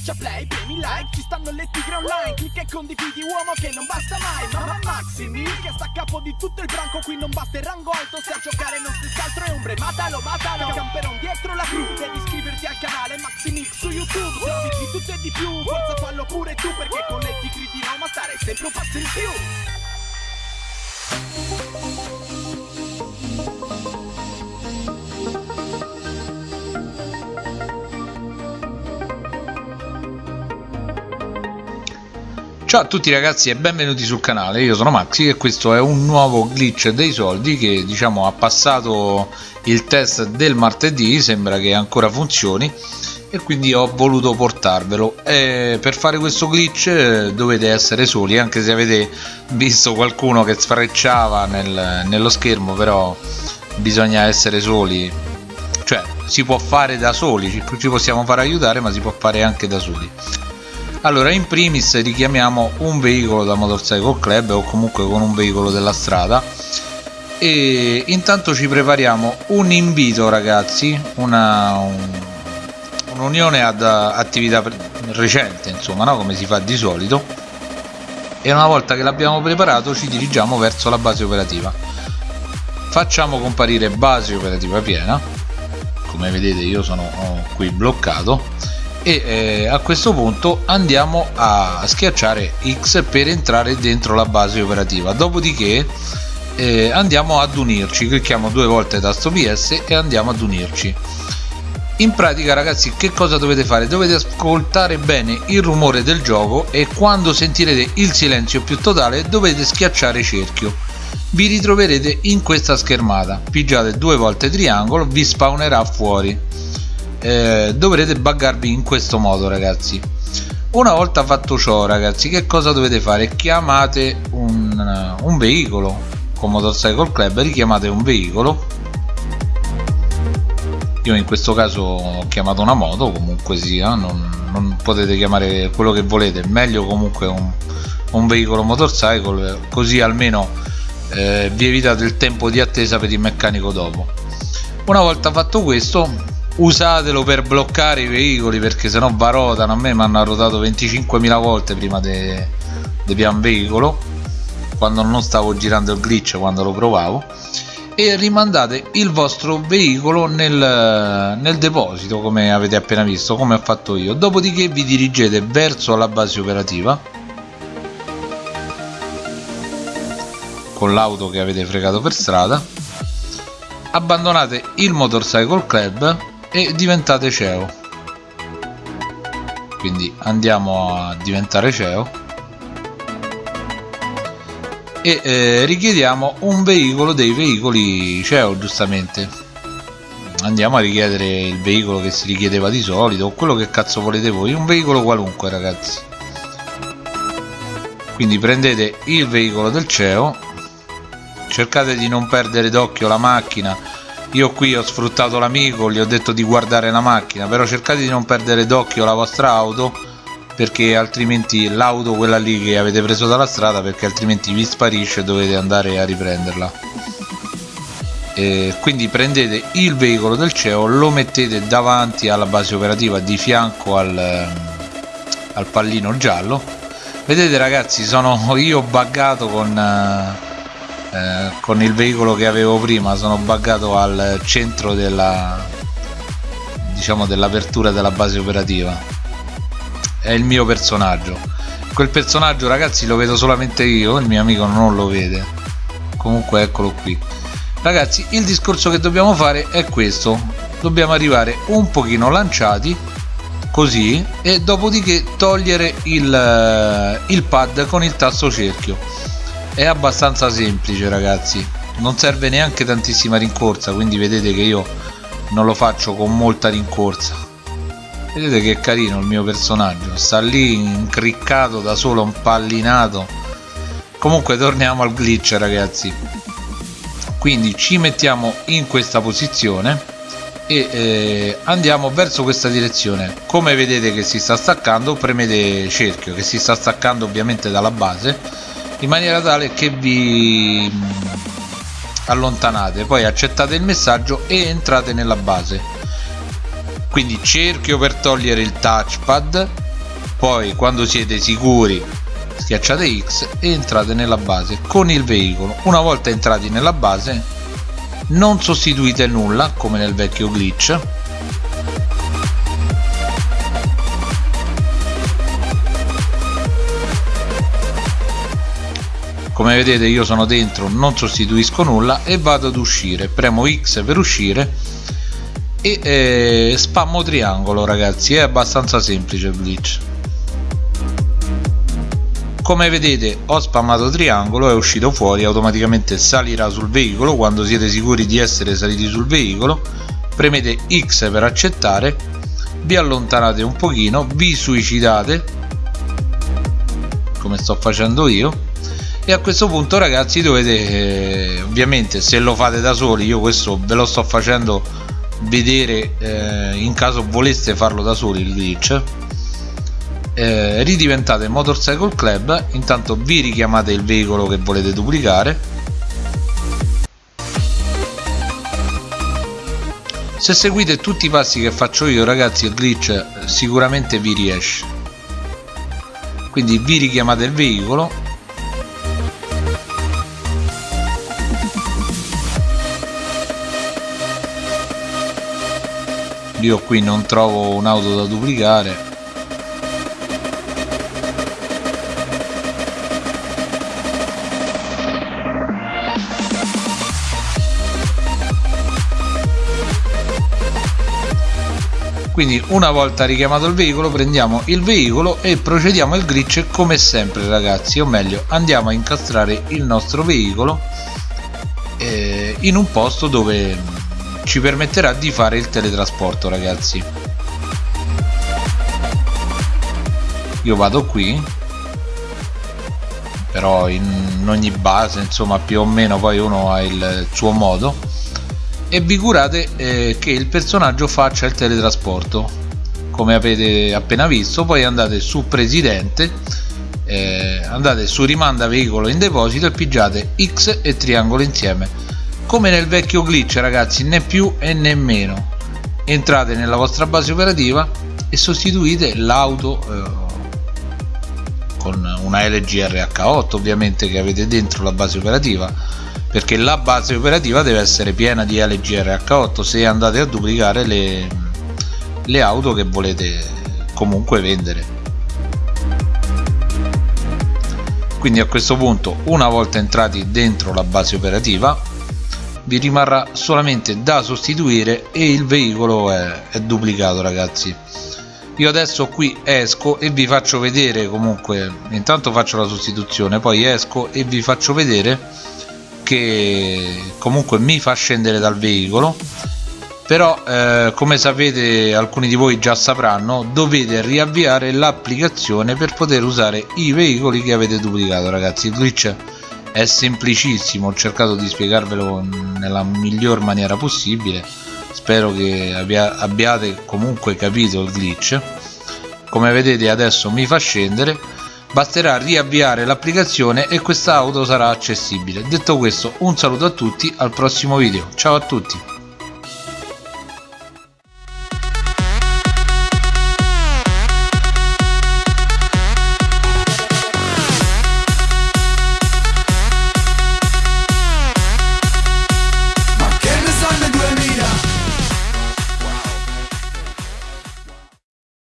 Schiaccia play, premi like, ci stanno le tigre online Clicca e condividi uomo che non basta mai Mamma Maximi che sta a capo di tutto il branco Qui non basta il rango alto, se a giocare non stessi altro è ombre Matalo, matalo, camperon dietro la crew Devi iscriverti al canale Maximix su YouTube Se di tutto e di più, forza fallo pure tu Perché con le tigre di Roma stare sempre un passo in più Ciao a tutti ragazzi e benvenuti sul canale, io sono Maxi e questo è un nuovo glitch dei soldi che diciamo ha passato il test del martedì, sembra che ancora funzioni e quindi ho voluto portarvelo. E per fare questo glitch eh, dovete essere soli anche se avete visto qualcuno che sfrecciava nel, nello schermo però bisogna essere soli. Cioè si può fare da soli ci, possiamo fare aiutare ma si può fare anche da soli allora in primis richiamiamo un veicolo da Motorcycle Club o comunque con un veicolo della strada. E intanto ci prepariamo un invito ragazzi un'unione un, ad attività recente insomma no? come si fa di solito. E una volta che l'abbiamo preparato ci dirigiamo verso la base operativa. Facciamo comparire base operativa piena. Come vedete io sono qui bloccato e eh, a questo punto andiamo a schiacciare X per entrare dentro la base operativa. Dopodiché eh, andiamo ad unirci. Clicchiamo due volte tasto PS e andiamo ad unirci. In pratica ragazzi che cosa dovete fare? Dovete ascoltare bene il rumore del gioco e quando sentirete il silenzio più totale dovete schiacciare cerchio. Vi ritroverete in questa schermata. Pigiate due volte triangolo vi spawnerà fuori eh, dovrete buggarvi in questo modo ragazzi. Una volta fatto ciò ragazzi che cosa dovete fare? Chiamate un, un veicolo. Con Motorcycle Club richiamate un veicolo. Io in questo caso ho chiamato una moto comunque sia. Non, non potete chiamare quello che volete. Meglio comunque un, un veicolo motorcycle così almeno eh, vi evitate il tempo di attesa per il meccanico dopo. Una volta fatto questo usatelo per bloccare i veicoli perché sennò va rotano. A me mi hanno rotato 25.000 volte prima di pian veicolo quando non stavo girando il glitch quando lo provavo. E rimandate il vostro veicolo nel, nel deposito come avete appena visto come ho fatto io. Dopodiché vi dirigete verso la base operativa con l'auto che avete fregato per strada. Abbandonate il motorcycle club e diventate CEO quindi andiamo a diventare CEO e eh, richiediamo un veicolo dei veicoli CEO giustamente. Andiamo a richiedere il veicolo che si richiedeva di solito o quello che cazzo volete voi un veicolo qualunque ragazzi. Quindi prendete il veicolo del CEO cercate di non perdere d'occhio la macchina io qui ho sfruttato l'amico gli ho detto di guardare la macchina però cercate di non perdere d'occhio la vostra auto perché altrimenti l'auto quella lì che avete preso dalla strada perché altrimenti vi sparisce e dovete andare a riprenderla. E quindi prendete il veicolo del CEO lo mettete davanti alla base operativa di fianco al, al pallino giallo. Vedete ragazzi sono io buggato con uh, eh, con il veicolo che avevo prima sono buggato al centro della diciamo dell'apertura della base operativa. È il mio personaggio. Quel personaggio ragazzi lo vedo solamente io il mio amico non lo vede. Comunque eccolo qui. Ragazzi il discorso che dobbiamo fare è questo. Dobbiamo arrivare un pochino lanciati così e dopodiché togliere il, eh, il pad con il tasto cerchio è abbastanza semplice ragazzi. Non serve neanche tantissima rincorsa quindi vedete che io non lo faccio con molta rincorsa. Vedete che carino il mio personaggio. Sta lì incriccato da solo un pallinato comunque torniamo al glitch ragazzi. Quindi ci mettiamo in questa posizione e eh, andiamo verso questa direzione. Come vedete che si sta staccando premete cerchio che si sta staccando ovviamente dalla base in maniera tale che vi allontanate. Poi accettate il messaggio e entrate nella base. Quindi cerchio per togliere il touchpad poi quando siete sicuri schiacciate X e entrate nella base con il veicolo. Una volta entrati nella base non sostituite nulla come nel vecchio glitch come vedete io sono dentro non sostituisco nulla e vado ad uscire. Premo X per uscire e eh, spammo triangolo ragazzi. È abbastanza semplice il glitch come vedete ho spammato triangolo è uscito fuori automaticamente salirà sul veicolo. Quando siete sicuri di essere saliti sul veicolo premete X per accettare vi allontanate un pochino vi suicidate come sto facendo io e a questo punto ragazzi dovete eh, ovviamente se lo fate da soli io questo ve lo sto facendo vedere eh, in caso voleste farlo da soli il glitch eh, ridiventate motorcycle club. Intanto vi richiamate il veicolo che volete duplicare. Se seguite tutti i passi che faccio io ragazzi il glitch sicuramente vi riesce. Quindi vi richiamate il veicolo io qui non trovo un'auto da duplicare. Quindi una volta richiamato il veicolo prendiamo il veicolo e procediamo al glitch come sempre ragazzi. O meglio andiamo a incastrare il nostro veicolo eh, in un posto dove ci permetterà di fare il teletrasporto ragazzi. Io vado qui però in ogni base insomma più o meno poi uno ha il suo modo. E vi curate eh, che il personaggio faccia il teletrasporto. Come avete appena visto poi andate su presidente eh, andate su rimanda veicolo in deposito e pigiate X e triangolo insieme come nel vecchio glitch ragazzi né più e né meno. Entrate nella vostra base operativa e sostituite l'auto eh, con una LG RH8 ovviamente che avete dentro la base operativa perché la base operativa deve essere piena di LG RH8 se andate a duplicare le, le auto che volete comunque vendere. Quindi a questo punto una volta entrati dentro la base operativa vi rimarrà solamente da sostituire e il veicolo è, è duplicato ragazzi. Io adesso qui esco e vi faccio vedere comunque intanto faccio la sostituzione poi esco e vi faccio vedere che comunque mi fa scendere dal veicolo. Però eh, come sapete alcuni di voi già sapranno dovete riavviare l'applicazione per poter usare i veicoli che avete duplicato ragazzi. Il glitch è semplicissimo ho cercato di spiegarvelo nella miglior maniera possibile. Spero che abbia, abbiate comunque capito il glitch. Come vedete adesso mi fa scendere. Basterà riavviare l'applicazione e questa auto sarà accessibile. Detto questo un saluto a tutti al prossimo video. Ciao a tutti